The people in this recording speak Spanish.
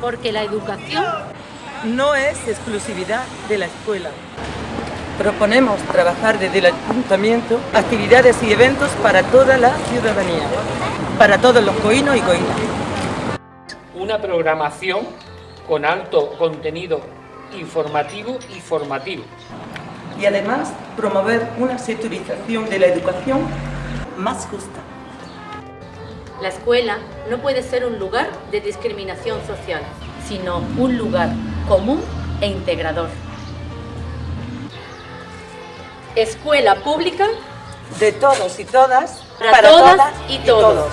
Porque la educación no es exclusividad de la escuela. Proponemos trabajar desde el ayuntamiento actividades y eventos para toda la ciudadanía, para todos los coínos y coínas. Una programación con alto contenido informativo y formativo. Y además promover una sectorización de la educación más justa. La escuela no puede ser un lugar de discriminación social, sino un lugar común e integrador. Escuela pública de todos y todas, para, todas, y todos.